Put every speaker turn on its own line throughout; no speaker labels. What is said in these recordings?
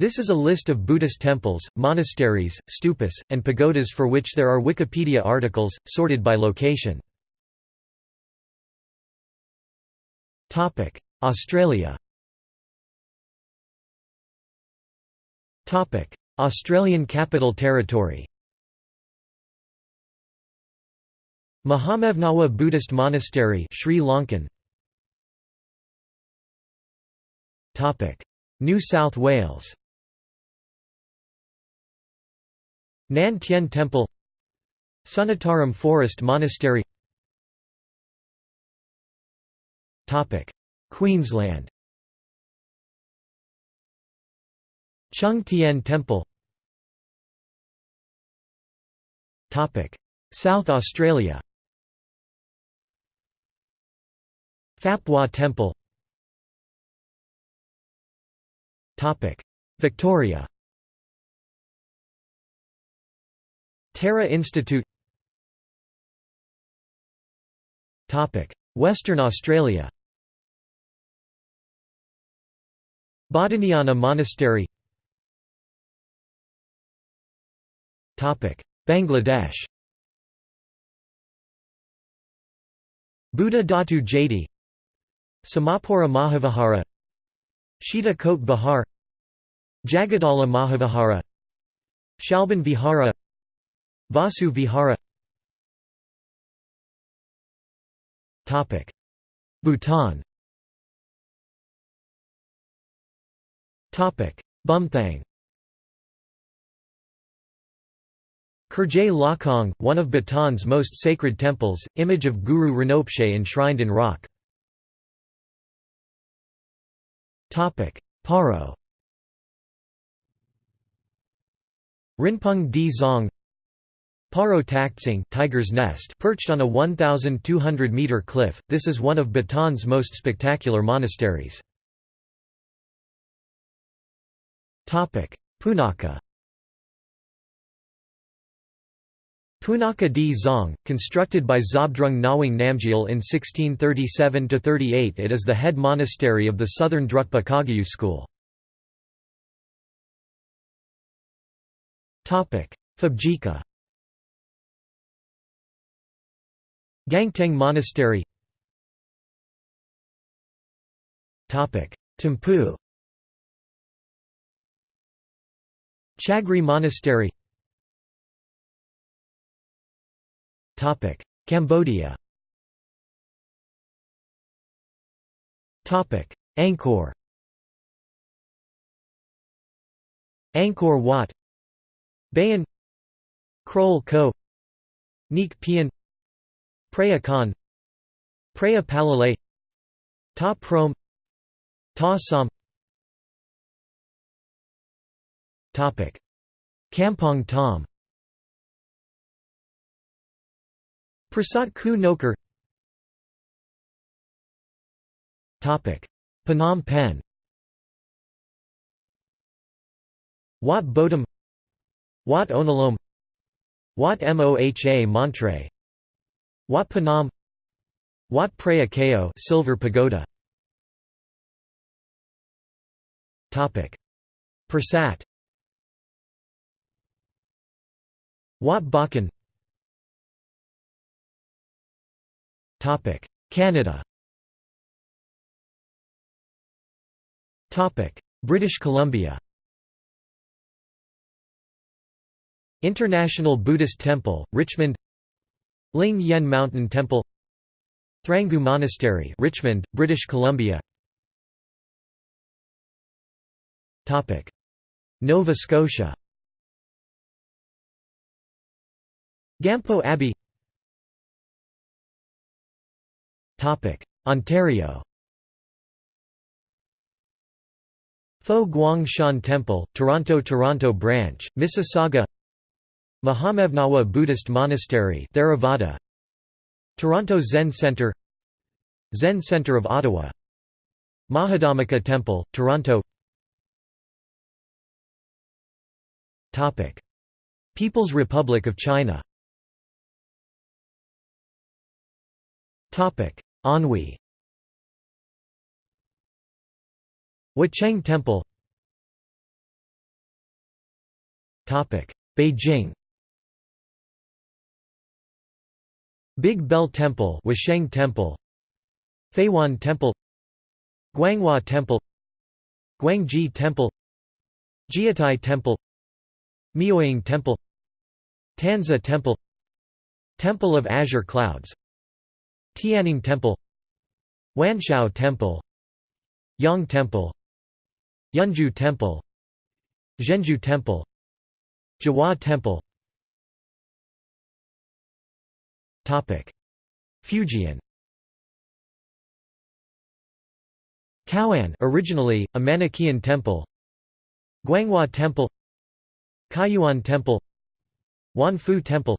This is a list of Buddhist temples, monasteries, stupas, and pagodas for which there are Wikipedia articles, sorted by location. Australia. Australian Capital Territory. Mahamevnawa Buddhist Monastery Sri Lankan. New South Wales Nan Tien Temple Sunitaram Forest Monastery. Topic Queensland. Chung Tien Temple. Topic South Australia. Hua Temple. Victoria Tara Institute. Western Australia. Bodhinyana Monastery. Bangladesh. Buddha Dhatu Jati Samapura Mahavihara. Shita Kot Bihar Jagadala Mahavihara. Shalban Vihara Vasu Vihara. Bhutan. Bumthang. Kurjey Lhakhang, one of Bhutan's most sacred temples, image of Guru Rinpoche enshrined in rock. Paro. Rinpung Dzong Paro Taktsang Tiger's Nest perched on a 1,200-metre cliff, this is one of Bhutan's most spectacular monasteries. Punakha Punakha Dzong, constructed by Zhabdrung Ngawang Namgyal in 1637–38 it is the head monastery of the southern Drukpa Kagyu school. Phobjikha Gangteng Monastery. Thimphu Chagri Monastery. Topic. Cambodia. Topic. Angkor. Angkor Wat. Bayon Krol Ko. Neak Pean Preah Khan Preah Palalay Ta Prohm Ta Som. Kampong Thom Prasat Ku Nokar Phnom Penh. Wat Bodum. Wat Onalom Wat Moha Montre Wat Phnom Wat Preah Keo Silver Pagoda? Topic. Pursat Wat Bakan Topic. Canada. Topic. British Columbia. International Buddhist Temple, Richmond Ling Yen Mountain Temple Thrangu Monastery Richmond, British Columbia. Nova Scotia. Gampo Abbey. Ontario. Fo Guang Shan Temple, Toronto Toronto Branch, Mississauga Mahamevnawa Buddhist Monastery Theravada. Toronto Zen Centre Zen Centre of Ottawa. Mahadhamaka Temple, Toronto. People's Republic of China. Anhui Huacheng Temple. Beijing Big Bell Temple Washeng Temple Feiwan Temple Guanghua Temple Guangji Temple Jietai Temple Miaoying Temple Tanzhe Temple Temple of Azure Clouds Tianning Temple Wanshou Temple Yang Temple Yunju Temple Zhenjue Temple Jiahua Temple Fujian. Cao'an originally, a Manichaean temple. Guanghua Temple. Kaiyuan Temple. Wanfu Temple.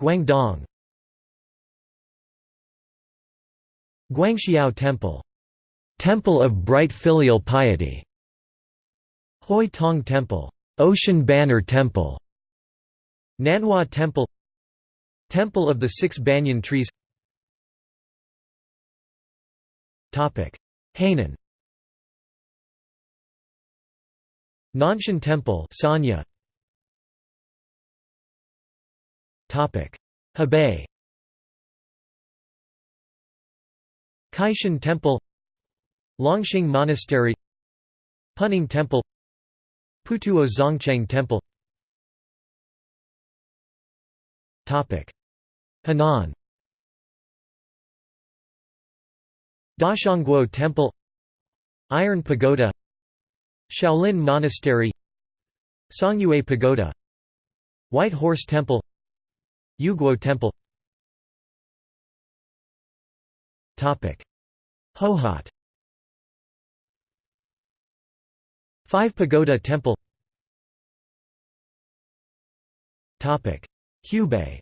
Guangdong. Guangxiao Temple. Temple of Bright Filial Piety. Hoi Tong Temple. Ocean Banner Temple Nanhua Temple Temple of the Six Banyan Trees. Hainan. Nanshan Temple Sanya. Hebei. Kaishan Temple Longxing Monastery. Puning Temple Putuo Zongcheng Temple Henan. Daxiangguo Temple. Iron Pagoda. Shaolin Monastery. Songyue Pagoda. White Horse Temple. Yuguo Temple. Hohhot Five Pagoda Temple Hubei.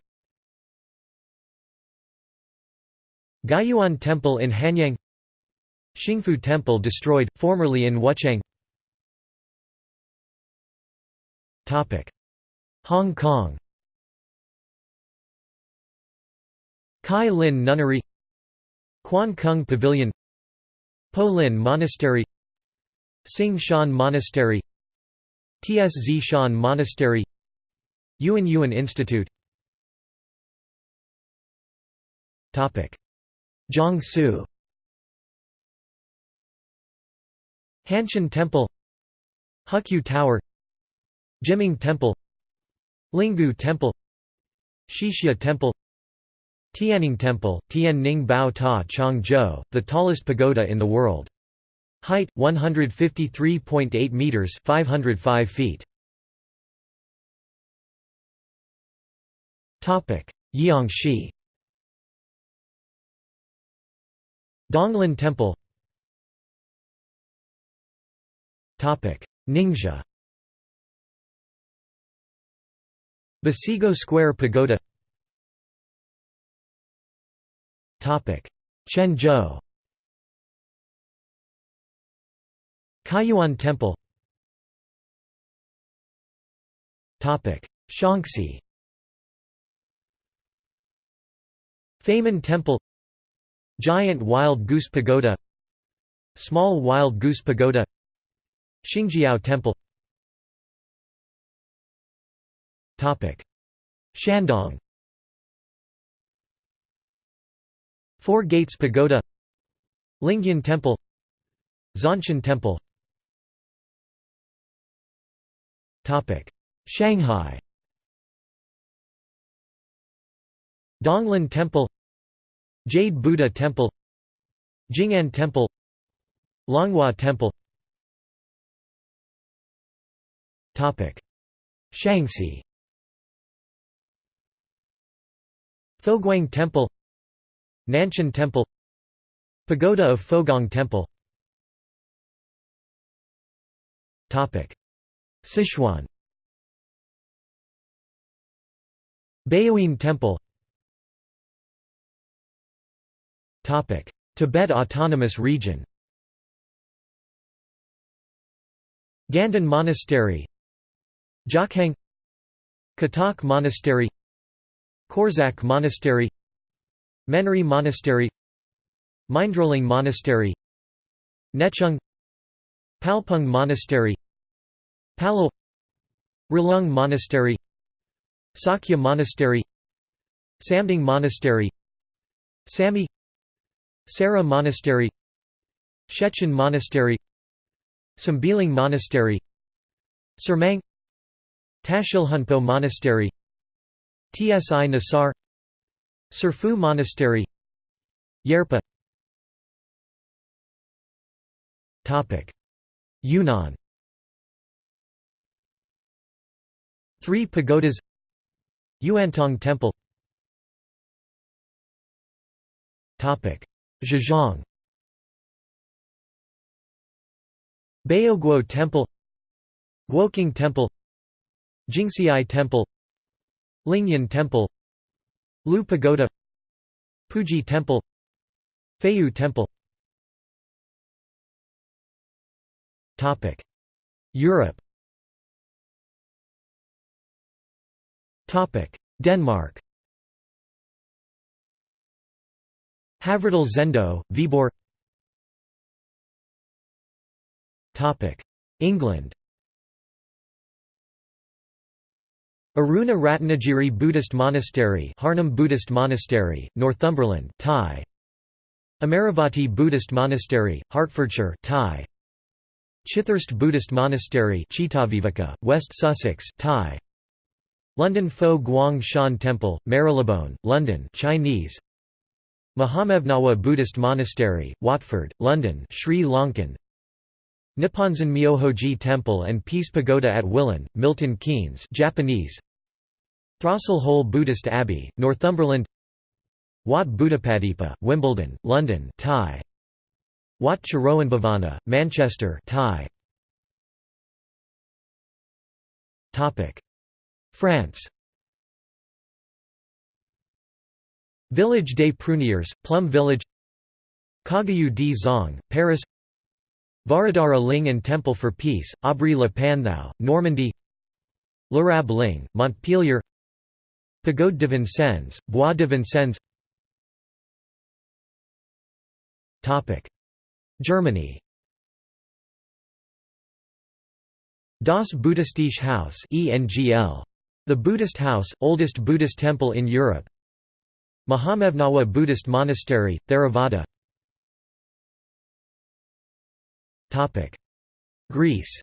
Guiyuan Temple in Hanyang. Xingfu Temple destroyed, formerly in Wuchang. Hong Kong. Chi Lin Nunnery. Quan Kung Pavilion. Po Lin Monastery. Sing Shan Monastery. Tzhi Shan Monastery Yuan Yuan Institute. Jiangsu. Hanshan Temple. Huqiu Tower. Jiming Temple. Linggu Temple. Qixia Temple. Tianning Temple, Tianning Bao Ta Chang Zhou, the tallest pagoda in the world. Height 153.8 meters, 505 feet. Topic: Jiangxi. Donglin Temple. Topic: Ningxia. Basigo Square Pagoda. Quanzhou Kaiyuan Temple. Topic. Shaanxi Famen Temple Giant Wild Goose Pagoda Small Wild Goose Pagoda Xingjiao Temple. Shandong. Four Gates Pagoda Lingyan Temple Zhongshan Temple. Shanghai Donglin Temple Jade Buddha Temple Jing'an Temple Longhua Temple. Shaanxi Foguang Temple Nanshan Temple Pagoda of Fogong Temple. Sichuan. Baoyin Temple Tibet Autonomous Region Ganden Monastery Jokhang Katok Monastery Korzak Monastery Menri Monastery Mindroling Monastery Nechung Palpung Monastery Palal Rilung Monastery Sakya Monastery Samding Monastery Samye Sera Monastery Shechen Monastery Sambiling Monastery Sermang Tashilhunpo Monastery Tsi Nasar Serfu Monastery Yerpa. Yunnan. Three pagodas. Yuantong Temple Zhejiang. Baoguo Temple Guoqing Temple Jingxiai Temple Lingyan Temple Lu Pagoda Puji Temple Feiyu Temple. Europe. Denmark Havredal Zendo, Viborg England Aruna Ratnagiri Buddhist Monastery Harnham Buddhist Monastery, Northumberland Thai. Amaravati Buddhist Monastery, Hertfordshire Thai. Chithurst Buddhist Monastery Cittaviveka, West Sussex Thai. London Fo Guang Shan Temple, Marylebone, London Chinese Mahamevnawa Buddhist Monastery, Watford, London Sri Lankan. Nipponzan Myohoji Temple and Peace Pagoda at Willen, Milton Keynes Japanese. Throstle Hole Buddhist Abbey, Northumberland. Wat Buddhapadipa, Wimbledon, London Thai. Wat Charoenbhavana, Manchester Thai. France Village des Pruniers, Plum Village Kagyu Dzong, Paris Varadara Ling and Temple for Peace, Aubry le Panthou, Normandy Lerab Ling, Montpellier Pagode de Vincennes, Bois de Vincennes Germany Das Buddhistische Haus. The Buddhist House, oldest Buddhist temple in Europe Mahamevnawa Buddhist Monastery, Theravada. Greece.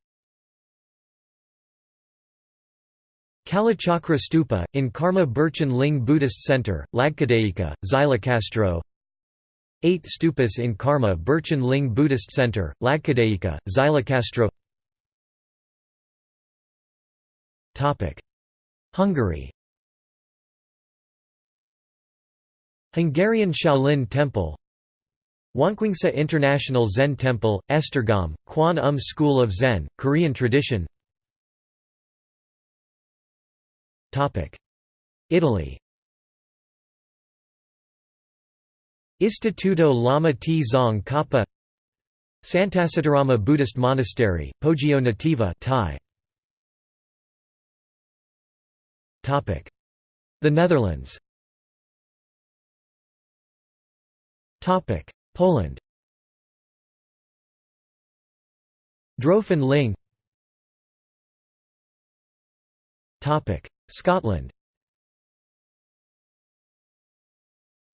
Kalachakra Stupa, in Karma Burchan Ling Buddhist Center, Lagkadeika, Xylokastro 8 stupas in Karma Burchan Ling Buddhist Center, Lagkadeika, Xylokastro Hungary Hungarian Shaolin Temple Wonkwangsa International Zen Temple, Esztergom, Kwan Um School of Zen, Korean tradition. Italy. Istituto Lama T. Zong Kappa. Santacittarama Buddhist Monastery, Poggio Nativo Thai. The Netherlands Poland. Drofen Ling. Scotland.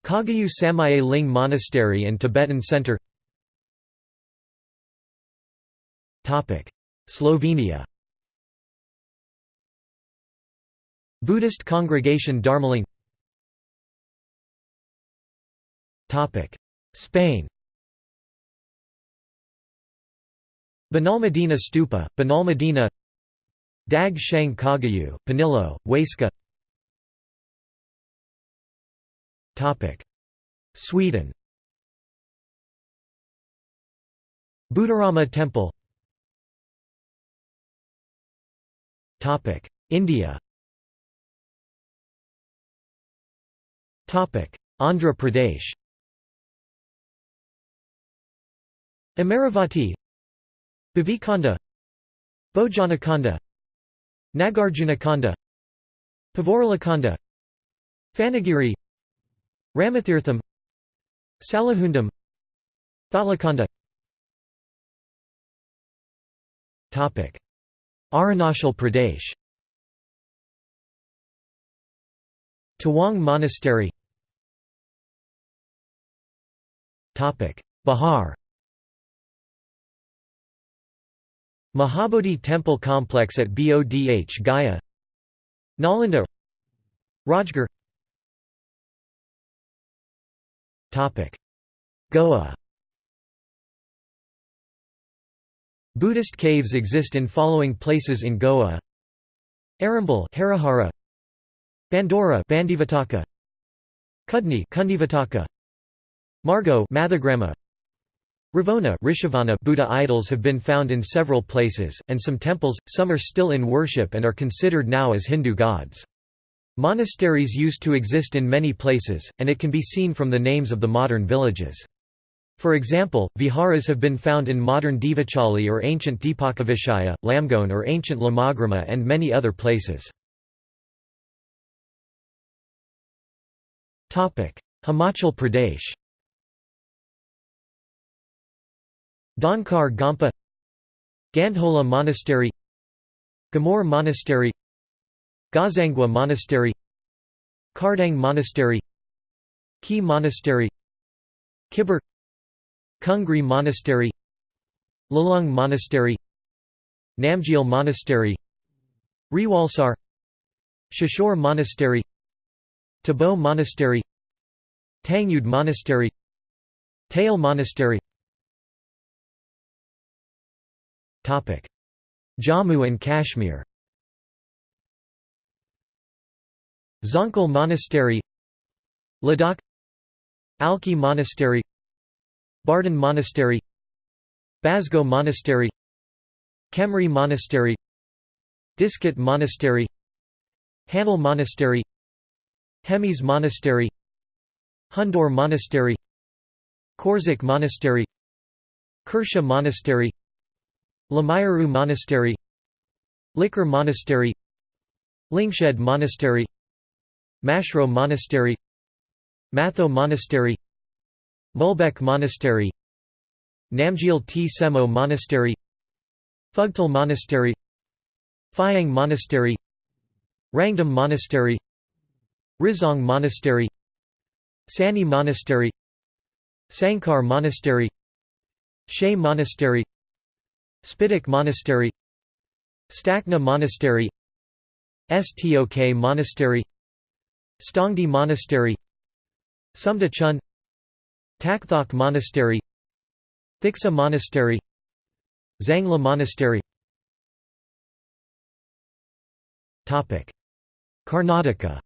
Kagyu Samye Ling Monastery and Tibetan Center. Slovenia. Buddhist Congregation Dharmaling Spain Benalmadena Stupa, Benalmadena Dag Shang Kagyu, Panillo, Huesca Sweden Buddharama Temple India Andhra Pradesh Amaravati Vivekananda Bojanakonda Nagarjunakonda Pavaralakonda Phanagiri Ramathirtham Salahundam Thalakonda Arunachal Pradesh. Tawang Monastery. Bihar Mahabodhi Temple Complex at Bodh Gaya. Nalanda. Rajgarh. Goa. Buddhist caves exist in following places in Goa. Arambal Harihara. Bandora Bandivataka. Kudni Kundivataka. Margo Mathagrama Ravona Rishavana Buddha idols have been found in several places, and some temples, some are still in worship and are considered now as Hindu gods. Monasteries used to exist in many places, and it can be seen from the names of the modern villages. For example, viharas have been found in modern Devachali or ancient Dipakavishaya, Lamgone or ancient Lamagrama and many other places. Himachal Pradesh Dhankar Gompa Gandhola Monastery Gamor Monastery Gazangwa Monastery Kardang Monastery Ki Monastery Kibber Kungri Monastery Lalung Monastery Namgyal Monastery Rewalsar Shishore Monastery Tabo Monastery Tangyud Monastery Tail Monastery Jammu and Kashmir. Zonkal Monastery. Ladakh. Alchi Monastery. Bardhan Monastery. Basgo Monastery. Chemrey Monastery. Diskit Monastery. Hanle Monastery. Hemis Monastery. Hundor Monastery. Korzok Monastery. Karsha Monastery Lamayuru Monastery Likir Monastery Lingshed Monastery Mashro Monastery Matho Monastery Mulbek Monastery Namgyal T. Semo Monastery Phugtal Monastery Phayang Monastery Rangdum Monastery Rizong Monastery Sani Monastery Sankar Monastery Shey Monastery Spituk Monastery Stakna Monastery Stok Monastery Stongdi Monastery Sumda Chun Takthok Monastery Thiksey Monastery Zangla Monastery. Karnataka.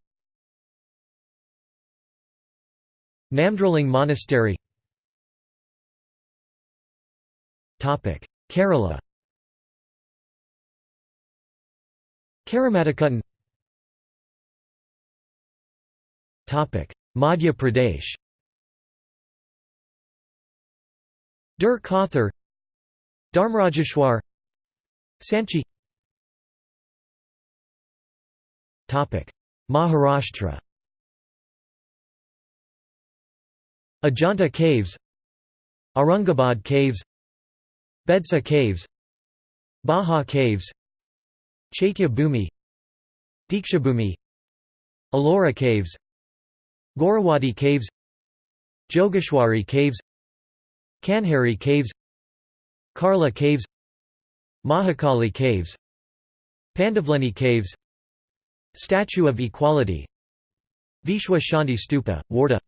Namdroling Monastery Kerala. Karamadakuttan Madhya Pradesh. Dur Kothur Dharmrajeshwar. Sanchi. Maharashtra. Ajanta Caves. Aurangabad Caves Bedsa Caves Bhaja Caves Chaitya Bhumi Dikshabhumi Ellora Caves Gorawadi Caves Jogeshwari Caves Kanheri Caves Karla Caves Mahakali Caves Pandavleni Caves Statue of Equality Vishwa Shanti Stupa, Wardha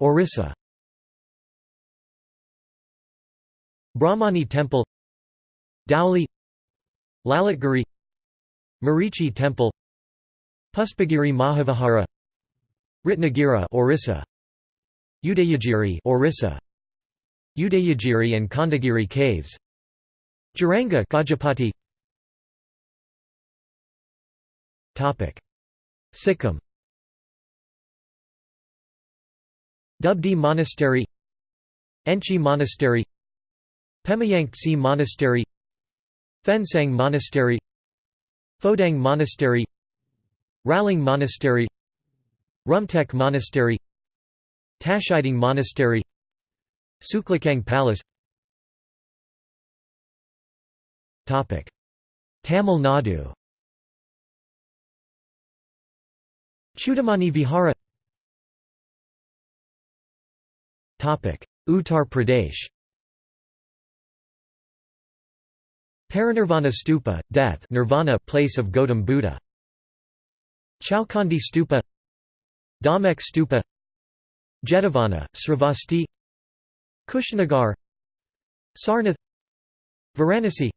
Orissa Brahmani Temple Dhauli Lalitgiri Marichi Temple Puspagiri Mahavihara Ratnagiri Orissa Udayagiri Orissa Udayagiri and Khandagiri caves Jaranga Gajapati. Topic. Sikkim. Dubdi Monastery Enchi Monastery Pemayangtse Monastery Phensang Monastery Phodang Monastery Ralang Monastery Rumtek Monastery Tashiding Monastery Suklakang Palace. Tamil Nadu. Chudamani Vihara. Uttar Pradesh Parinirvana Stupa, death nirvana place of Gautam Buddha. Chowkhandi Stupa Dhamek Stupa. Jetavana, Sravasti Kushinagar Sarnath. Varanasi.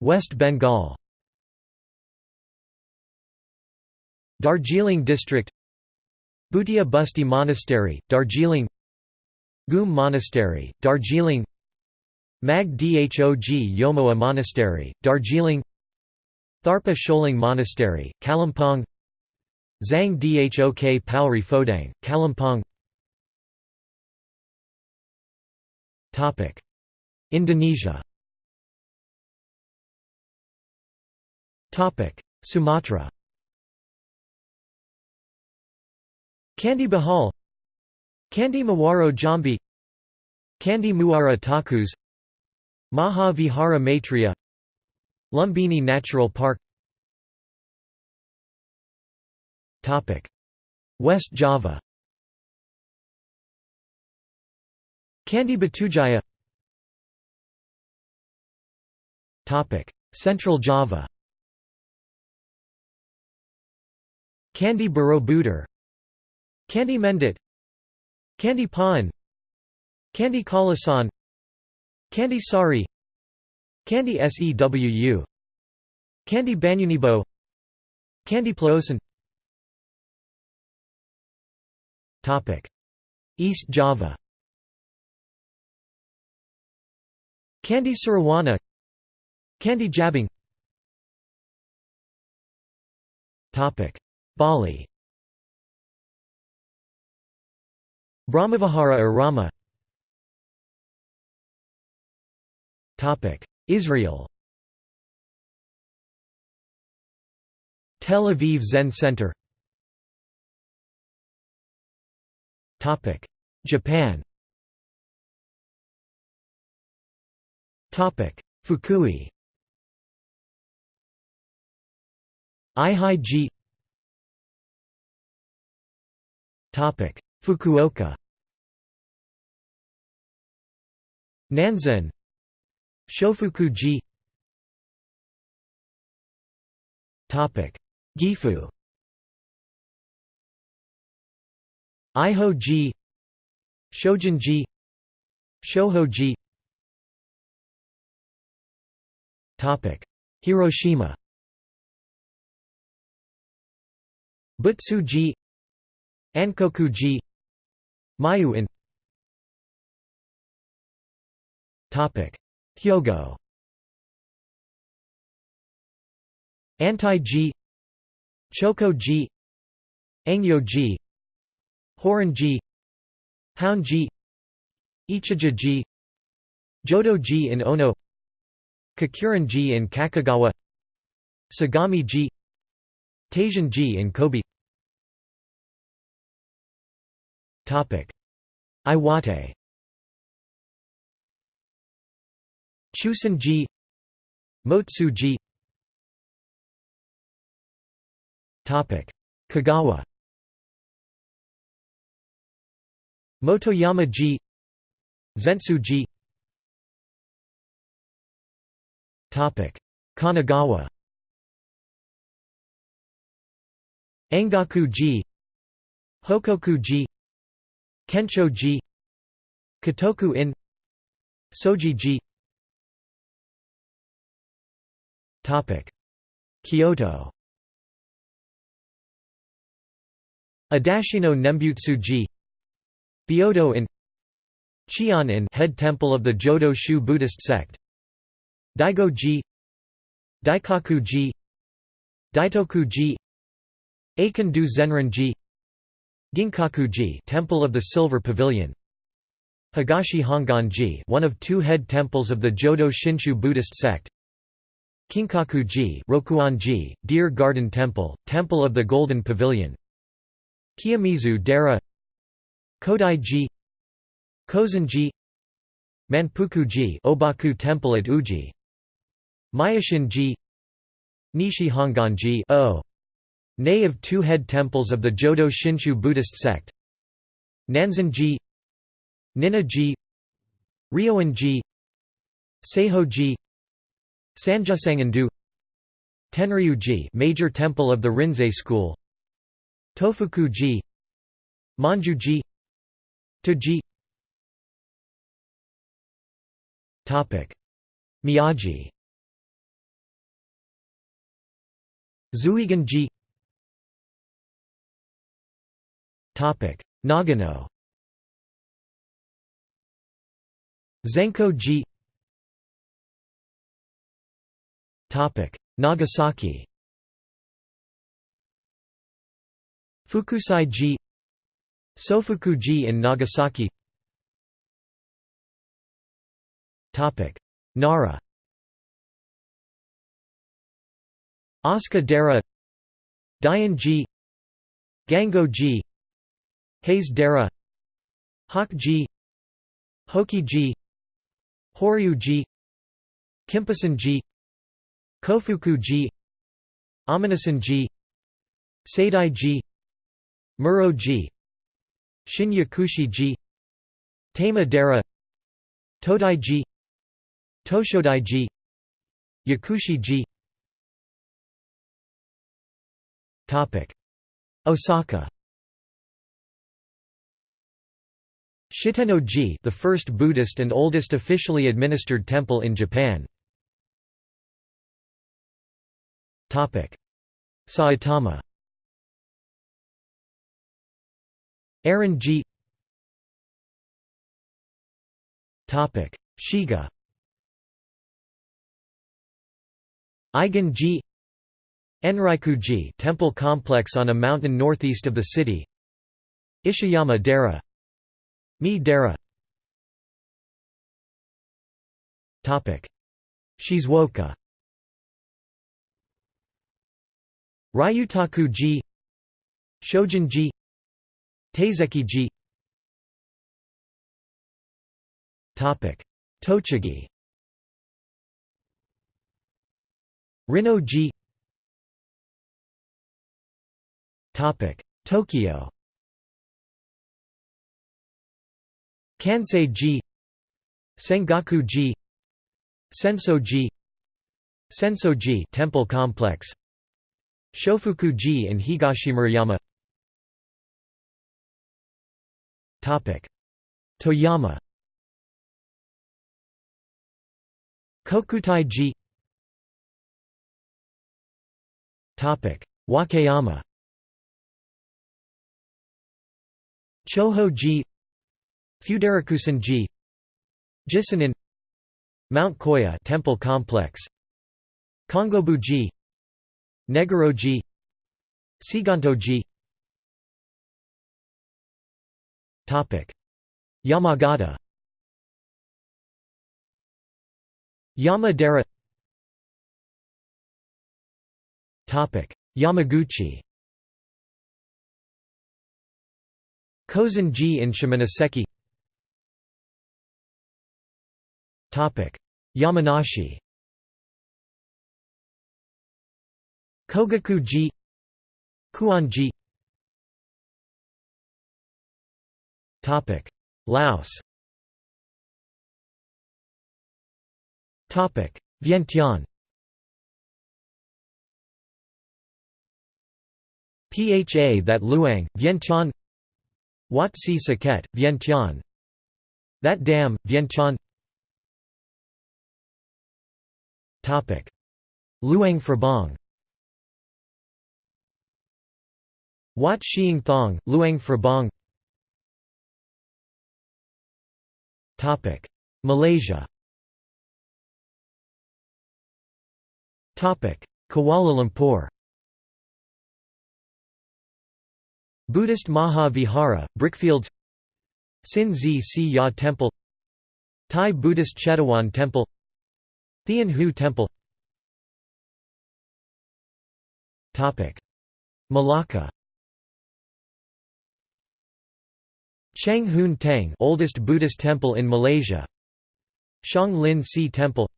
West Bengal. Darjeeling District. Bhutia Busti Monastery, Darjeeling Ghoom Monastery, Darjeeling. Mag Dhog Yomoa Monastery, Darjeeling. Tharpa Choling Monastery, Kalimpong. Zhang Dhok Pauri Phodang, Kalimpong. Indonesia. Sumatra. Candi Bahal Candi Muaro Jambi Candi Muara Takus Maha Vihara Maitreya Lumbini Natural Park. West Java. Candi Batujaya. Central Java. Candi Borobudur. Candi Mendut Candi Paan Candi Kalasan Candi Sari Candi Sewu Candi Banyunibo Candi Plosan East Java. Candi Surawana Candi Jabung Bali Brahmavihara Irama Topic. Israel. Tel Aviv Zen Center. Topic. Japan. Topic. Fukui. Eihei-ji Fukuoka. Nanzen Shofuku-ji Gifu. Iho-ji Shojin-ji Shoho-ji Hiroshima. Butsu-ji Ankoku-ji Mayu-in Hyogo Antai-ji Choko-ji Engyo-ji Horan-G Hound-G Ichijo-ji Jodo-ji in Ono Kakurin-ji in Kakogawa Sagami-ji Taisan-ji in Kobe Iwate. Chuson-ji Motsu-ji Kagawa. Motoyama-ji Zentsu-ji Kanagawa. Engaku-ji Hokoku-ji Kensho-ji Kotoku-in Soji-ji Kyoto. Adashino Nembutsu-ji Byodo in Chion in head temple of the Jodo Shu Buddhist sect. Daigo-ji Daikaku-ji Daitoku-ji Eikan-do Zenrin-ji Ginkaku-ji Temple of the Silver Pavilion. Higashi Hongan-ji one of two head temples of the Jodo Shinshu Buddhist sect. Kinkaku-ji Rokuon-ji, Deer Garden Temple, Temple of the Golden Pavilion. Kiyomizu Dera Kodai-ji. Kozen-ji. Manpuku-ji Obaku Temple at Uji. Myoshin-ji Nishi Hongan-ji Nay of two head temples of the Jodo Shinshu Buddhist sect Nanzen-ji Ninna-ji Ryoan-ji Seiho-ji Sanjusangen-do Tenryu-ji major temple of the Rinzai school Tofuku-ji Manju-ji To-ji. Miyagi Zuigan-ji Nagano. Zenko-ji Nagasaki. Fukusai-ji Sofuku-ji in Nagasaki. Topic. Nara. Asuka Dera Daian-ji Gango-ji Hase Dera Hak-ji Hoki-ji Horyu-ji Kinpusen-ji Kofuku-ji Aminasan-ji Saidai-ji Muro-ji Shinyakushi-ji Tama Dera Todai-ji Toshodai-ji Yakushi-ji Osaka Shitenno-ji the first Buddhist and oldest officially administered temple in Japan. Saitama Aaron-ji Shiga Eigen-ji Enryaku-ji temple complex on a mountain northeast of the city. Ishiyama Dera Mii Dera Shizuoka Ryutaku-ji Shojin-ji Teizeki-ji Tochigi. Rinno-ji Tokyo Kansei-ji Sengaku-ji Senso-ji Senso-ji temple complex Shofuku-ji in Higashimurayama Topic. Toyama. Kokutai-ji Topic. Wakayama. Choho-ji Fudarakusan-ji Jison-in Mount Koya Temple Complex Kongobu-ji Negoro-ji Seiganto-ji Topic. Yamagata Yamadera Topic. Yamaguchi Kozen-ji in Shimonoseki Yamanashi Kogaku-ji Kuon-ji Laos Vientiane Pha that Luang, Vientiane Wat Si Saket, Vientiane That Dam, Vientiane Luang Prabang Wat Xieng Thong, Luang Prabang Malaysia. Kuala Lumpur. Buddhist Maha Vihara, Brickfields. Sin Sze Si Ya Temple. Thai Buddhist Chetawan Temple Thean Hou Temple Malacca. Cheng Hoon Teng oldest Buddhist temple in Malaysia. Shang Lin Si Temple.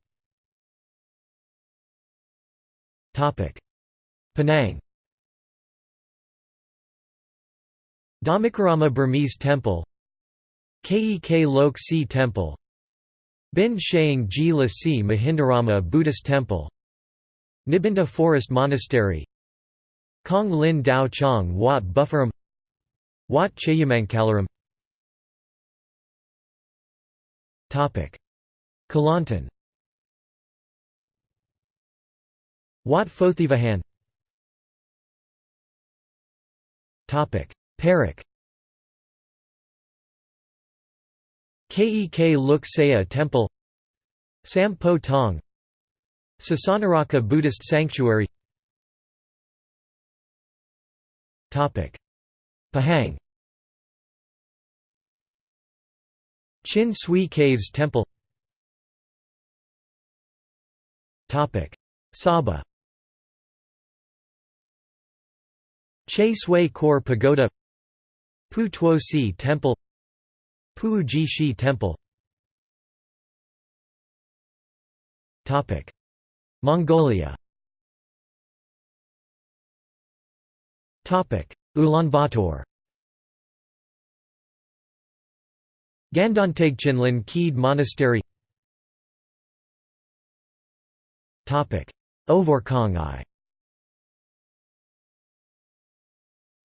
Penang. Dhammikarama Burmese Temple. Kek Lok Si Temple Bin Shaing Ji La Si Mahindarama Buddhist Temple Nibinda Forest Monastery Kong Lin Dao Chong Wat Buppharam Wat Chayamankalaram Kelantan. Wat Phothivahan. Perak Kek Luk Saya Temple Sam Po Tong Sasanaraka Buddhist Sanctuary. Pahang. Chin Swee Caves Temple. Sabah. Che Sui Khor Pagoda. Pu Tuo Si Temple Pu Ji Shi Temple Mongolia Ulaanbaatar. Gandanteg Kheed Monastery. Ovorkhangai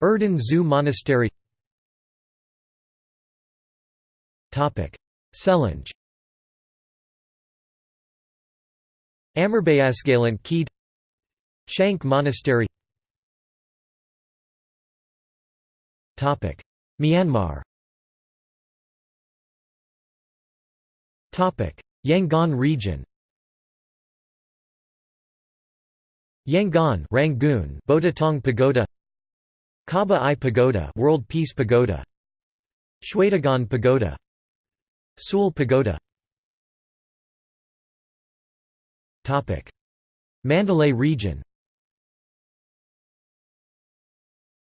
Erdene Zuu Monastery Selenge Amarbayasgalant Kheed Shank Monastery. Myanmar. Yangon region. Yangon Rangoon Botataung Pagoda. Kaba Aye Pagoda World Peace Pagoda. Shwedagon Pagoda Sule Pagoda. Mandalay region.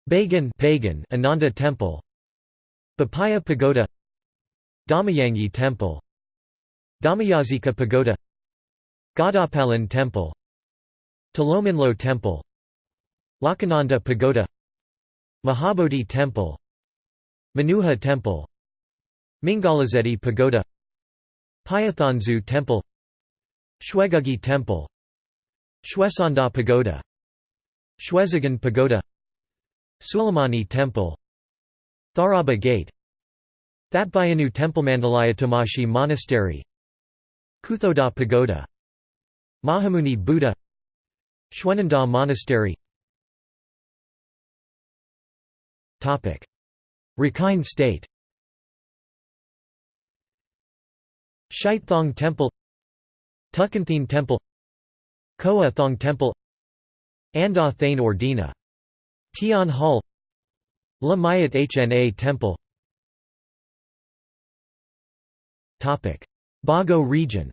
Bagan Pagan Ananda Temple. Bupaya Pagoda. Dhammayangyi Temple. Dhammayazika Pagoda. Gawdawpalin Temple. Htilominlo Temple. Lawkananda Pagoda. Mahabodhi Temple. Manuha Temple Mingalazedi Pagoda Payathanzu Temple Shwegugi Temple Shwesanda Pagoda Shwezigon Pagoda Sulamani Temple Tharaba Gate Thatbyinnyu Temple Mandalay Atumashi Monastery Kuthodaw Pagoda Mahamuni Buddha Shwenandaw Monastery. Rakhine State Shaithong Temple Htukkanthein Temple Koa Thong Temple Anda Thane Ordina Tian Hall La Mayat Hna Temple. Bago region.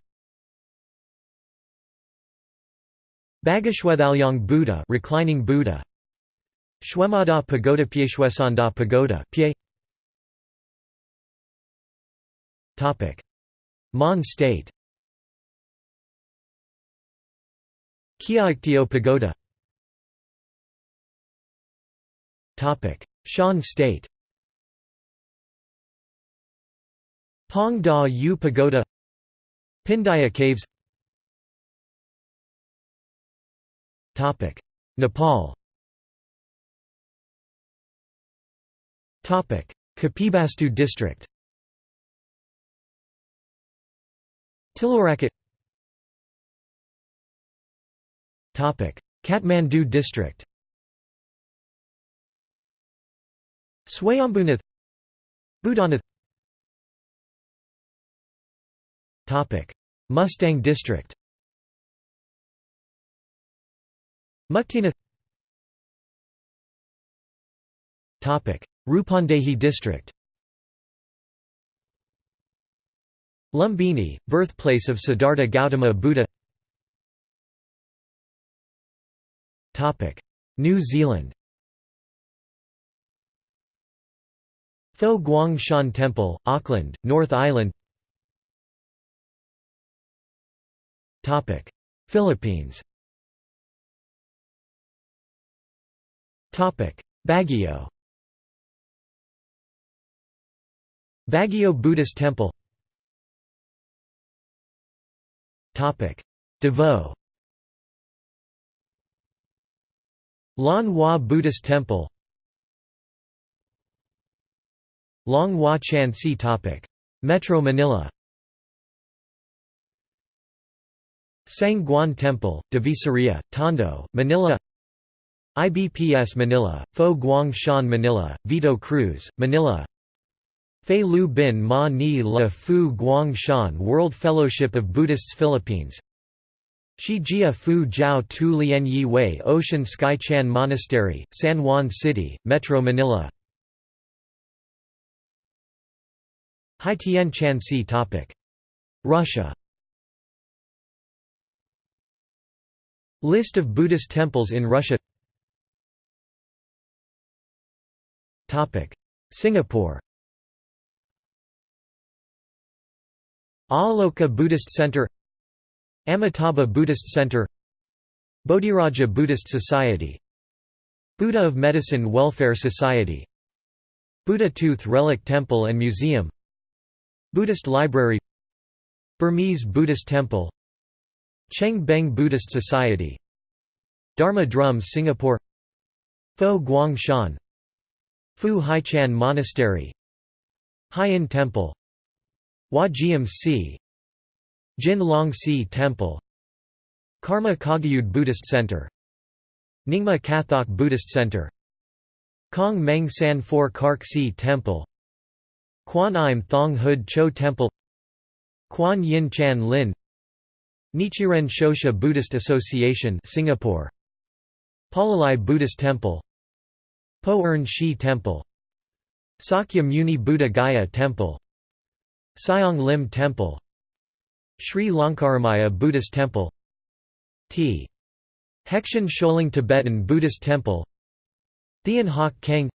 Bago Shwethalyaung Buddha reclining Buddha. Shwemawdaw Pagoda Pyay Shwesandaw Pagoda Topic Mon State. Kyaiktiyo Pagoda. Topic. Shan State. Phaung Daw U Pagoda. Pindaya Caves. Topic. Nepal. Topic. Kapilvastu district Tilaurakot Kathmandu district. Swayambhunath. Boudhanath Mustang district. Muktinath Rupandehi district Lumbini, birthplace of Siddhartha Gautama Buddha. New Zealand. Fo Guang Shan Temple, Auckland, North Island. Philippines. Baguio. Baguio Buddhist Temple Davao Lan Hua Buddhist Temple. Long Hua Chan Si topic. Metro Manila. Seng Guan Temple, Divisoria, Tondo, Manila. IBPS Manila, Fo Guang Shan Manila, Vito Cruz, Manila Fei Lu Bin Ma Ni La Fu Guang Shan World Fellowship of Buddhists Philippines. Shi Jia Fu Jiao Tu Lian Yi Wei Ocean Sky Chan Monastery, San Juan City, Metro Manila. Haitian Chan Si topic. Russia. List of Buddhist temples in Russia. Singapore Aloka Buddhist Center Amitabha Buddhist Center Bodhiraja Buddhist Society Buddha of Medicine Welfare Society Buddha Tooth Relic Temple and Museum Buddhist Library Burmese Buddhist Temple Cheng Beng Buddhist Society Dharma Drums Singapore Fo Guang Shan Fu Hai-Chan Monastery Haiyan Temple Hua Si Jin Long Si Temple Karma Kagyud Buddhist Center Nyingma Kathok Buddhist Center Kong Meng San Phor Kark See Temple Kwan Im Thong Hood Cho Temple Kwan Yin Chan Lin Nichiren Shoshu Buddhist Association Singapore Palelai Buddhist Temple Poh Ern Shih Temple Sakya Muni Buddha Gaya Temple Siong Lim Temple Sri Lankaramaya Buddhist Temple T. Hekshan Sholing Tibetan Buddhist Temple Thean Hock Keng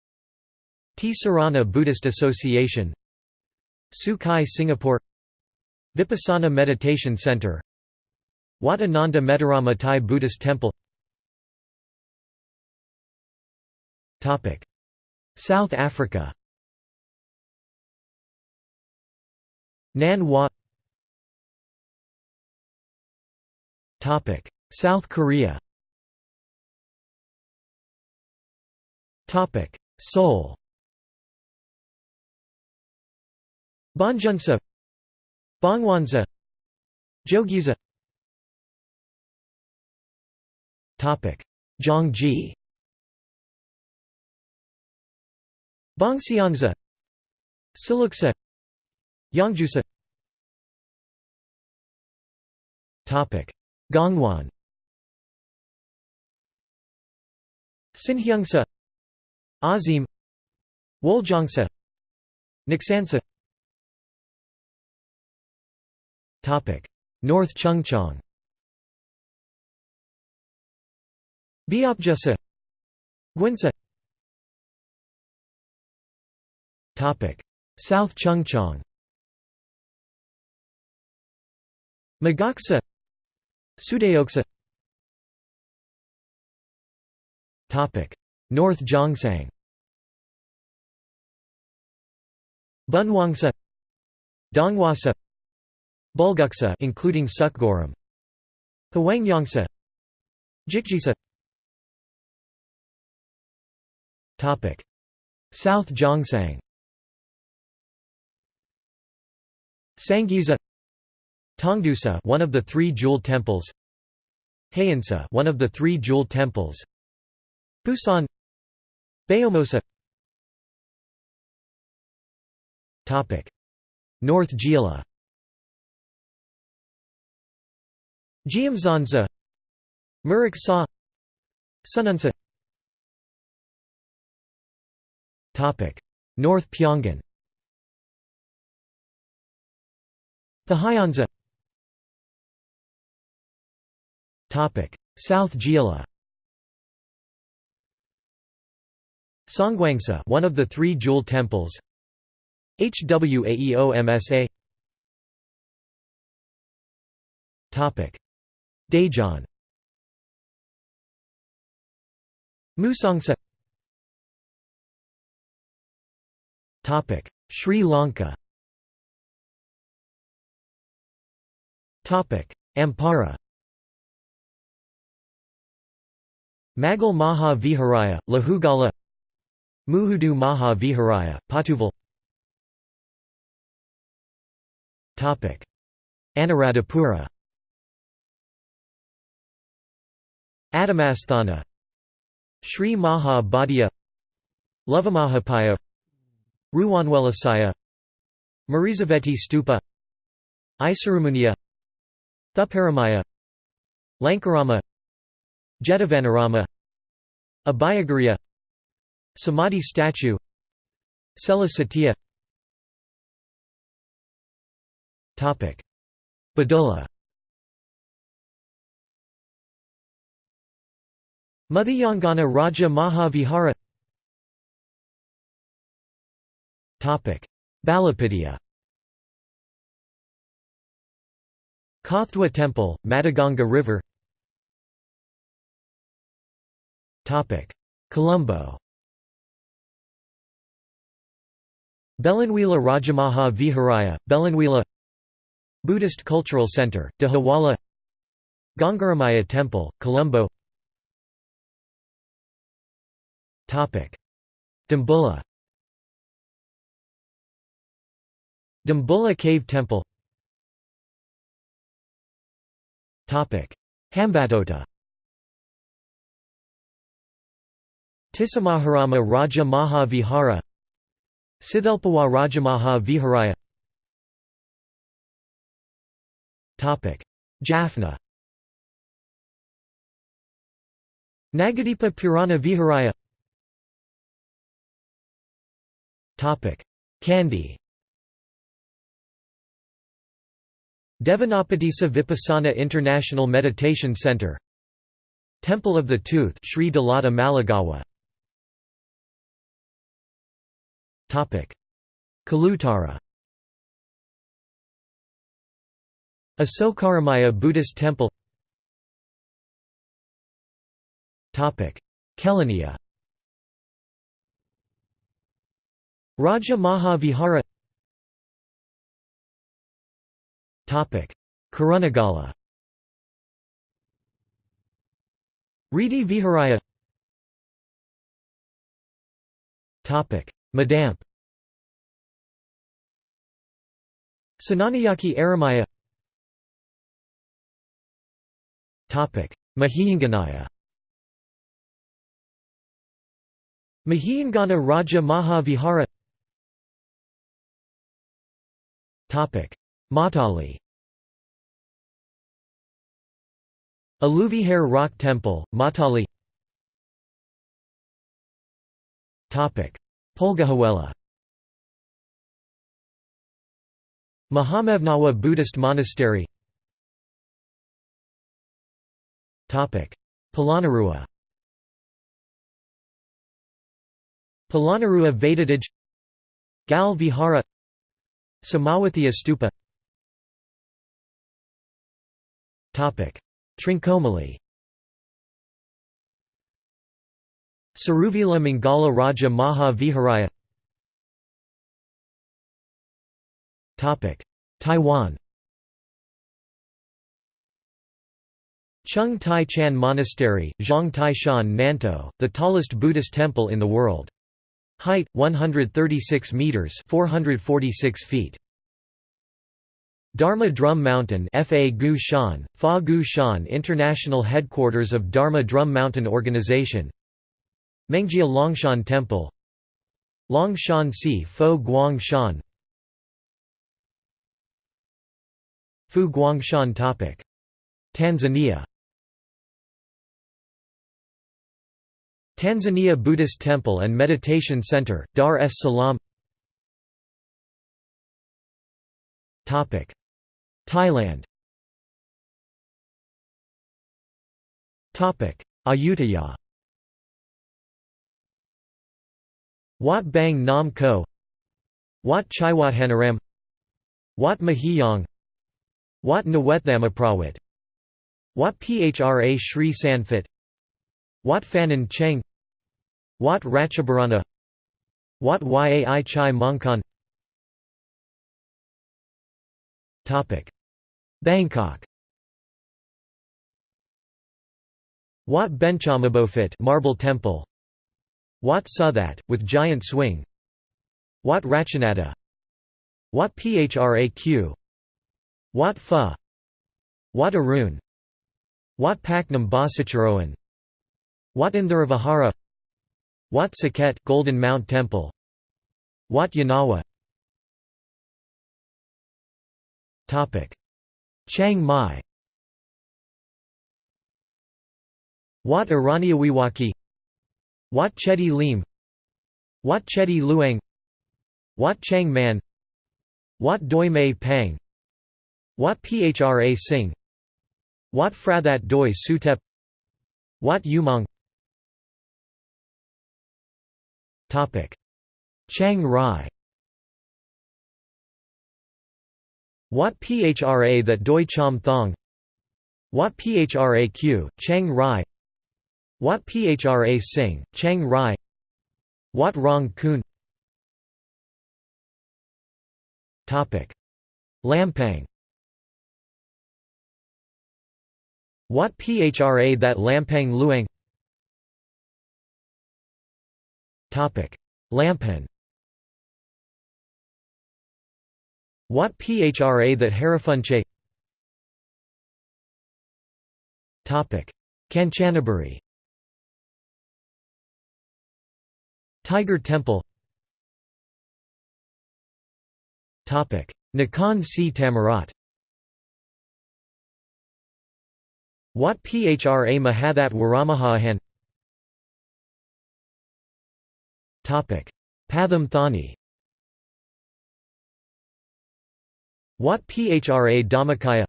Tisarana Buddhist Association Su Kai Singapore Vipassana Meditation Center Wat Ananda Metarama Thai Buddhist Temple South Africa Nan Hua. South Korea. Seoul. Bongeunsa Bongwonsa Jogyesa Gyeonggi Bongseonsa Silleuksa Yangjusa Gangwon. Sinheungsa Azim. Woljeongsa Topic: North Chungcheong. Beopjusa Guinsa. Topic. South Chungcheong Magoksa Sudeoksa North Gyeongsang Bunhwangsa Donghwasa. Bulguksa including Seokguram Hwangnyongsa Jikjisa Topic. South Gyeongsang Sangyeonsa Tongdosa one of the three jewel temples. Haeinsa one of the three jewel temples. Busan. Beomeosa Topic. North Jeolla Geumsansa Murik Sa Seonunsa Topic. North Pyongan. Pohyonsa South Jeolla Songgwangsa one of the three jewel temples. HWAEOMSA Topic: Daejeon. Musangsa Topic: Sri Lanka. Topic: Ampara Magul Maha Viharaya, Lahugala Muhudu Maha Viharaya, Pottuvil Anuradhapura. Atamasthana. Sri Maha Bodhiya Lovamahapaya. Ruwanwelasaya Mirisaveti Stupa. Isurumuniya Thuparamaya Lankarama Jetavanarama Abhayagiriya Samadhi statue Sela Cetiya. Badulla. Muthiyangana Raja Mahavihara. Balapidia Kathwa Temple, Madaganga River Colombo. Belanwila Rajamaha Viharaya, Belanwila Buddhist Cultural Center, Dehiwala. Gangaramaya Temple, Colombo. Dambulla. Dambulla Cave Temple. Hambantota Tissamaharama Raja Maha Vihara Sithelpawa Rajamaha Viharaya Jaffna. Nagadipa Purana Viharaya Kandy Devanapadisa Vipassana International Meditation Center. Temple of the Tooth Sri Dalada Maligawa Kalutara. Asokaramaya Buddhist Temple. Kelaniya. Raja Vihara Kurunegala Ridi Viharaya Madamp Sananayaki Aramaya. Mahiyanganaya Mahiyangana Raja Maha Vihara Matale. Aluvihare Rock Temple, Matale Polgahawela. Mahamevnawa Buddhist Monastery. Topic. Polonnaruwa Polonnaruwa Vatadage. Gal Vihara Somawathiya Stupa. Topic. Trincomalee Seruwila Mangala Raja Maha Viharaya Taiwan Chung Tai Chan Monastery, Zhang Tai Shan Nantou, the tallest Buddhist temple in the world. Height 136 meters, 446 feet. Dharma Drum Mountain Fa Gu Shan, Fa Gu Shan International Headquarters of Dharma Drum Mountain Organization Mengjia Longshan Temple. Longshan Si Fo Guang Shan Fu Guangshan topic. Tanzania. Tanzania Buddhist Temple and Meditation Center, Dar es Salaam. Topic. Thailand. Topic. Ayutthaya Wat Bang Nam Ko Wat Chaiwathanaram Wat Maheyong Wat Nawethamaprawit Wat Phra Sri Sanphet Wat Phanan Choeng Wat Ratchaburana Wat Yai Chai Mongkhon Bangkok. Wat Benchamabophit Marble Temple Wat Suthat, with giant swing. Wat Ratchanada Wat Phraq Wat Pha. Wat Arun. Wat Paknam Bhasicharoen Wat Indharavahara Wat Saket Golden Mount Temple. Wat Yanawa. Topic. Chiang Mai. Wat Iraniawiwaki Wat Chedi Lim Wat Chedi Luang Wat Chang Man Wat Doi Mae Pang Wat Phra Singh Wat Phra That Doi Suthep Wat Umong Chiang Rai. Wat Phra that Doi Chom Thong. Wat Phra Kaew, Chiang Rai Wat Phra Singh, Chiang Rai. Wat Rong Khun. Topic. Lampang. Wat Phra that Lampang Luang. Lampan. Wat Phra that Hariphunchai Kanchanaburi Tiger Temple. Nakhon Si Thammarat Wat Phra Mahathat Waramahahan. Pathum Thani. Wat Phra Dhammakaya.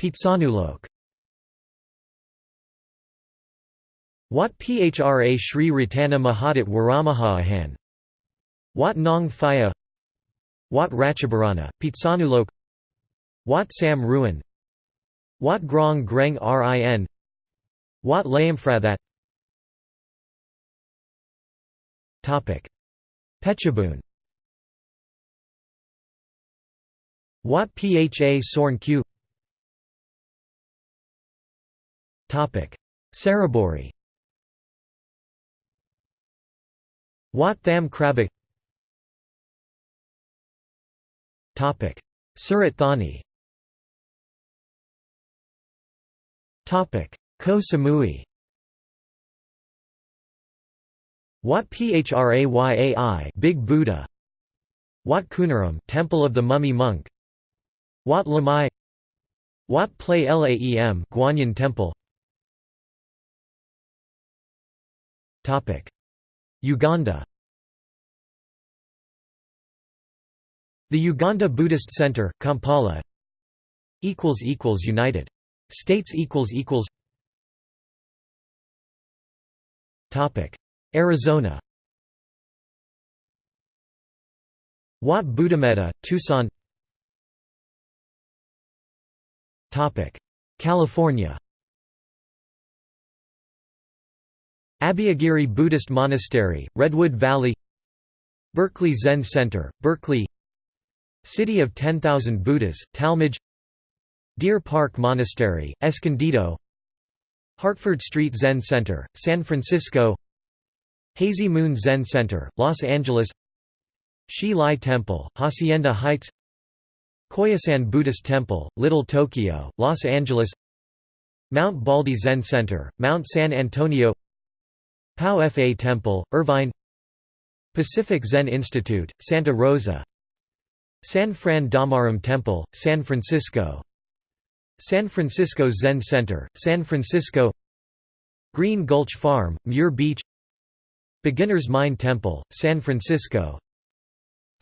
Phitsanulok Wat Phra Sri Ratana Mahathat Waramahahan Wat Nong Phaya Wat Ratchaburana, Phitsanulok. Wat Sam Ruin. Wat Grong Greng Rin. Wat Layamfrathat. Phetchabun Wat Pha Sorn Kaew. Saraburi Wat Tham Krabok Surat Thani. Koh Samui. Wat Phrayai Big Buddha. Wat Khunaram Temple of the Mummy Monk. Wat Lamai. Wat Plai Laem Guanyin Temple. Topic Uganda. The Uganda Buddhist Center Kampala United States Arizona Wat Buddhametta, Tucson California Abhayagiri Buddhist Monastery, Redwood Valley Berkeley Zen Center, Berkeley City of 10,000 Buddhas, Talmage Deer Park Monastery, Escondido Hartford Street Zen Center, San Francisco Hazy Moon Zen Center, Los Angeles Hsi Lai Temple, Hacienda Heights Koyasan Buddhist Temple, Little Tokyo, Los Angeles Mount Baldy Zen Center, Mount San Antonio Pao Fa Temple, Irvine. Pacific Zen Institute, Santa Rosa. San Fran Dhammaram Temple, San Francisco. San Francisco Zen Center, San Francisco. Green Gulch Farm, Muir Beach. Beginner's Mind Temple, San Francisco.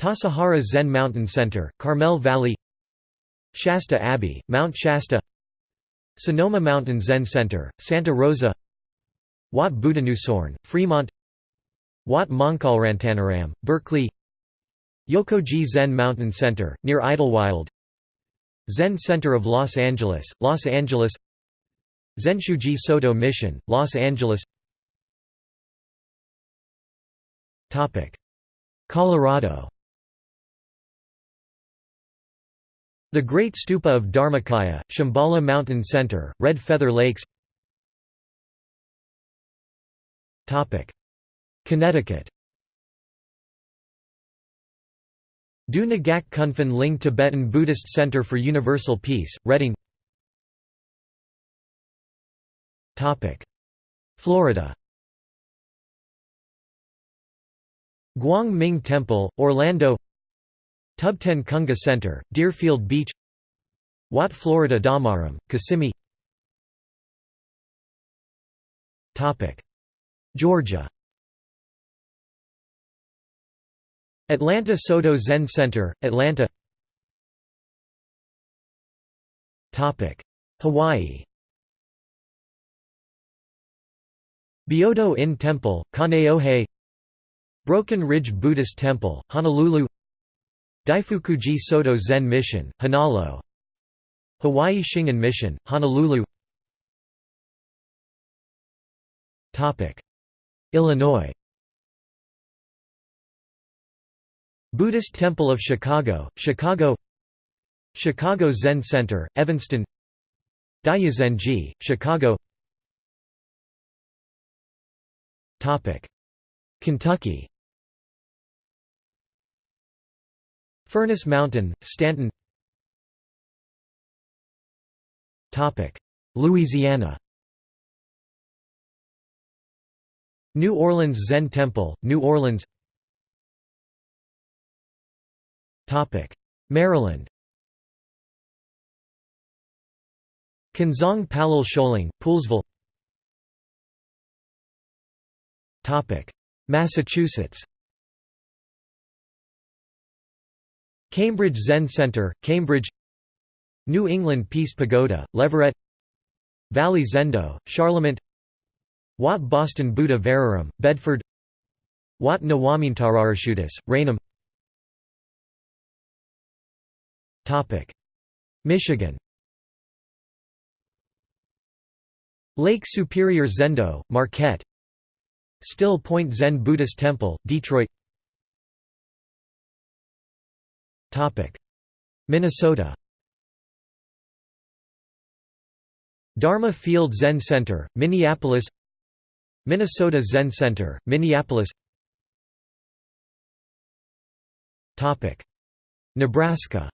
Tassajara Zen Mountain Center, Carmel Valley. Shasta Abbey, Mount Shasta. Sonoma Mountain Zen Center, Santa Rosa Wat Buddhanusorn, Fremont. Wat Mongkolratanaram, Berkeley. Yokoji Zen Mountain Center, near Idlewild. Zen Center of Los Angeles, Los Angeles. Zenshuji Soto Mission, Los Angeles. Colorado. The Great Stupa of Dharmakaya, Shambhala Mountain Center, Red Feather Lakes Connecticut. Du Ngak Kunphen Ling Tibetan Buddhist Center for Universal Peace, Redding Florida. Guang Ming Temple, Orlando. Tubten Kunga Center, Deerfield Beach. Wat Florida Dhammaram, Kissimmee Georgia. Atlanta Soto Zen Center, Atlanta. Hawaii. Byodo In Temple, Kaneohe. Broken Ridge Buddhist Temple, Honolulu. Daifukuji Soto Zen Mission, Honalo Hawaii Shingon Mission, Honolulu Illinois. Buddhist Temple of Chicago, Chicago. Chicago Zen Center, Evanston. Daiyuzenji, Chicago. Kentucky. Furnace Mountain, Stanton. Louisiana New Orleans Zen Temple, New Orleans. Maryland. Kunzang Palyul Choling, Poolesville Massachusetts. Cambridge Zen Center, Cambridge. New England Peace Pagoda, Leverett. Valley Zendo, Charlemont Wat Boston Buddha Vararam, Bedford Wat Nawamintararashutis, Raynham Michigan Lake Superior Zendo, Marquette Still Point Zen Buddhist Temple, Detroit Minnesota Dharma Field Zen Center, Minneapolis Minnesota Zen Center, Minneapolis. Nebraska.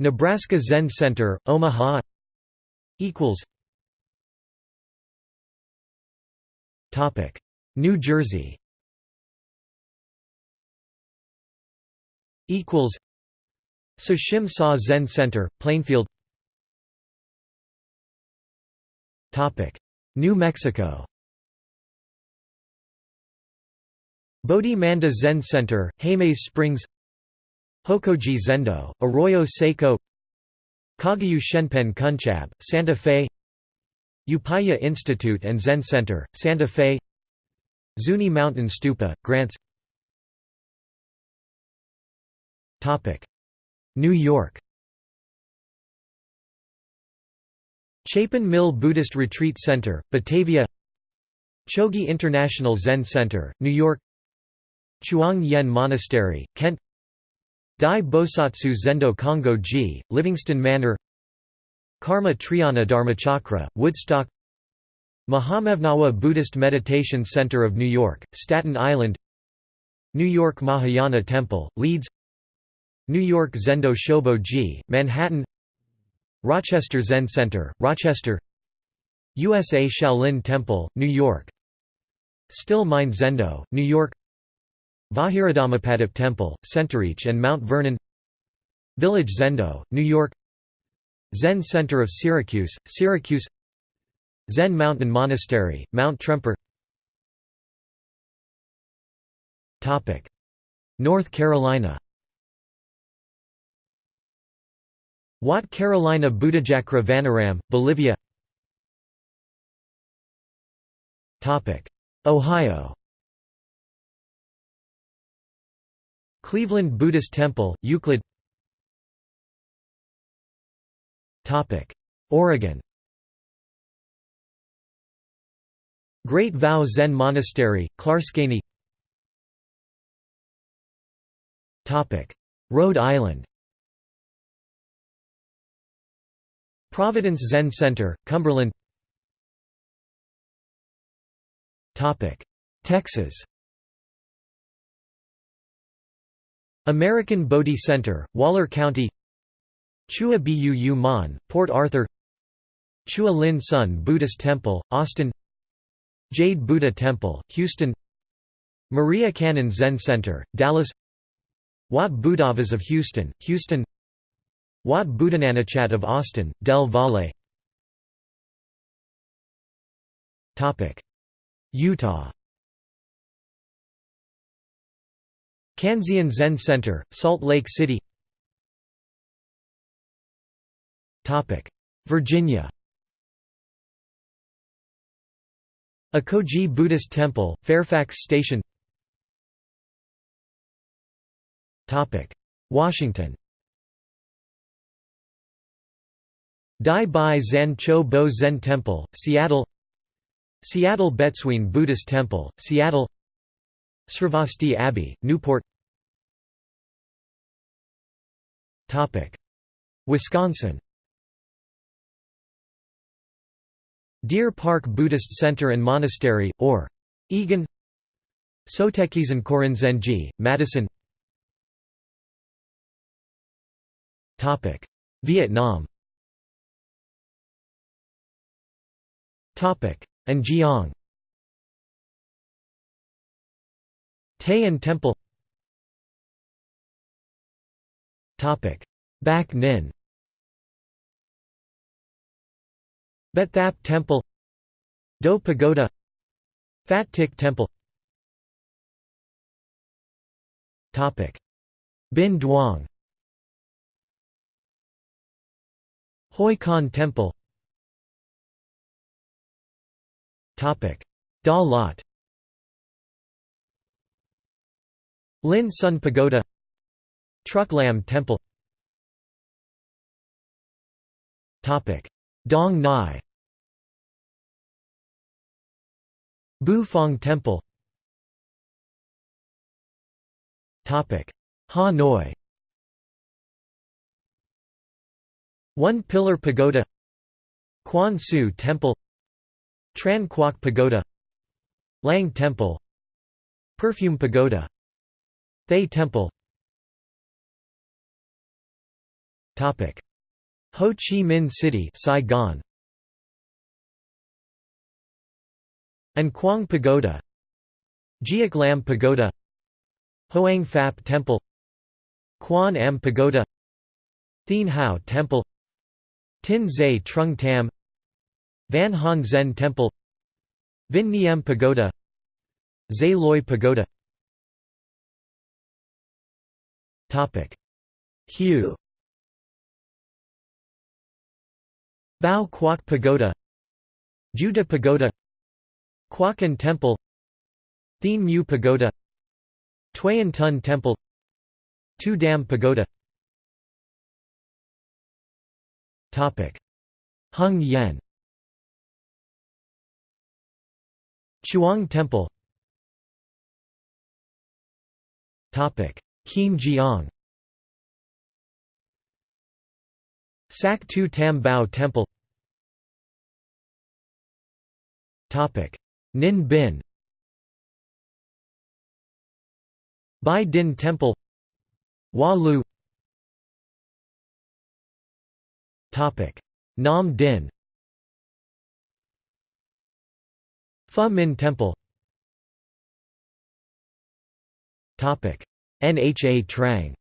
Nebraska Zen Center, Omaha. Equals. Topic. New Jersey. Equals. Sashim Sa Zen Center, Plainfield New Mexico. Bodhi Manda Zen Center, Jemez Springs. Hokoji Zendo, Arroyo Seco. Kagyu Shenpen Kunchab, Santa Fe. Upaya Institute and Zen Center, Santa Fe. Zuni Mountain Stupa, Grants. New York Chapin Mill Buddhist Retreat Center, Batavia Chogi International Zen Center, New York Chuang Yen Monastery, Kent Dai Bosatsu Zendo Kongo Ji, Livingston Manor Karma Triyana Dharmachakra, Woodstock Mahamevnawa Buddhist Meditation Center of New York, Staten Island New York Mahayana Temple, Leeds New York Zendo Shobo Ji, Manhattan Rochester Zen Center, Rochester. USA Shaolin Temple, New York. Still Mind Zendo, New York. Vajiradhammapadip Temple, Centereach and Mount Vernon. Village Zendo, New York. Zen Center of Syracuse, Syracuse. Zen Mountain Monastery, Mount Tremper. North Carolina Wat Carolina Buddhajakra Vanaram, Bolivia. Ohio. Cleveland Buddhist Temple, Euclid. Oregon. Great Vow Zen Monastery, Clatskanie Rhode Island Providence Zen Center, Cumberland Texas American Bodhi Center, Waller County Chua Buu Mon, Port Arthur Chua Lin Sun Buddhist Temple, Austin Jade Buddha Temple, Houston Maria Kannon Zen Center, Dallas Wat Buddhavas of Houston, Houston Wat Buddhananachat of Austin, Del Valle. Utah. Kanzeon Zen Center, Salt Lake City. Virginia. Ekoji Buddhist Temple, Fairfax Station. Washington Dai Bai Zan Cho Bo Zen Temple, Seattle Seattle Betsuin Buddhist Temple, Seattle Sravasti Abbey, Newport Wisconsin Deer Park Buddhist Center and Monastery, or Egan Sotekizan Korinzenji, Madison Vietnam and Giang Taean Temple. Bac Ninh But Thap Temple. Do Pagoda. Phat Tich Temple. Binh Duong. Hoi Khan Temple Da Lat Linh Son Pagoda. Truc Lam Temple. Topic. Dong Nai. Buu Phong Temple. Ha Noi. One Pillar Pagoda. Quan Su Temple Tran Quoc Pagoda Lang Temple Perfume Pagoda Thay Temple. Ho Chi Minh City Saigon. An Quang Pagoda Giac Lam Pagoda Hoang Phap Temple Quan Am Pagoda Thien Hau Temple Tin Zai Trung Tam Van Han Zen Temple Vinh Niem Pagoda Xa Loi Pagoda. Hue. Bao Quoc Pagoda Juda Pagoda Quoc Temple Thien Mu Pagoda Tuyen Tun Temple Tu Dam Pagoda. Hung Yen Chuang Temple. Kim Jiang. Sak Tu Tam Bao Temple. Ninh Binh. Bai Dinh Temple. Wa Lu. Nam Dinh Pho Minh Temple. Topic. Nha Trang.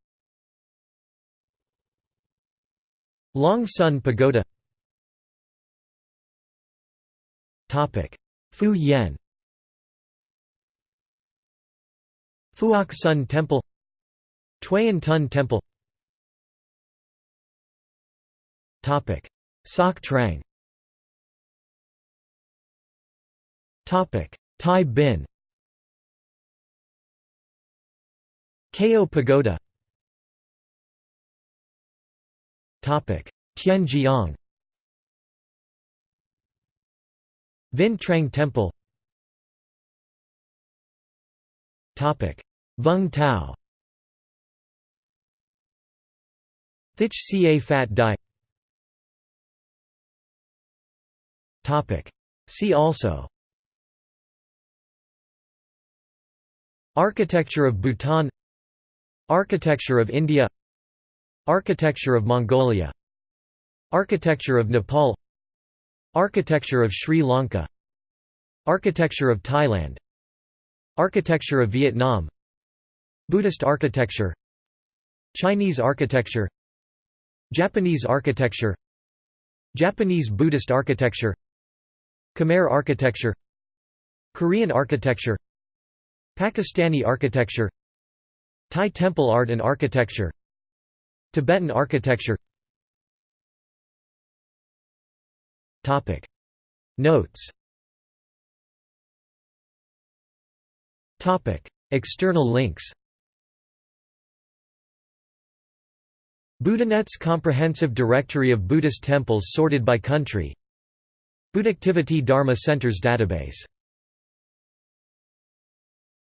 Long Son Pagoda. Topic. Phu Yen Phuoc Sun Temple. Tuyen Tun Temple. Topic. Soc Trang Tai Bin Kao Pagoda Topic. Tien Giang Vinh Trang Temple Topic. Vung Tau Thich Ca Phat Dai See also Architecture of Bhutan Architecture of India Architecture of Mongolia Architecture of Nepal Architecture of Sri Lanka Architecture of Thailand Architecture of Vietnam Buddhist architecture Chinese architecture Japanese architecture Japanese Buddhist architecture Khmer architecture Korean architecture Pakistani architecture Thai temple art and architecture Tibetan architecture. Notes. External links. Buddhanet's comprehensive directory of Buddhist temples sorted by country. Buddhactivity Dharma Centers database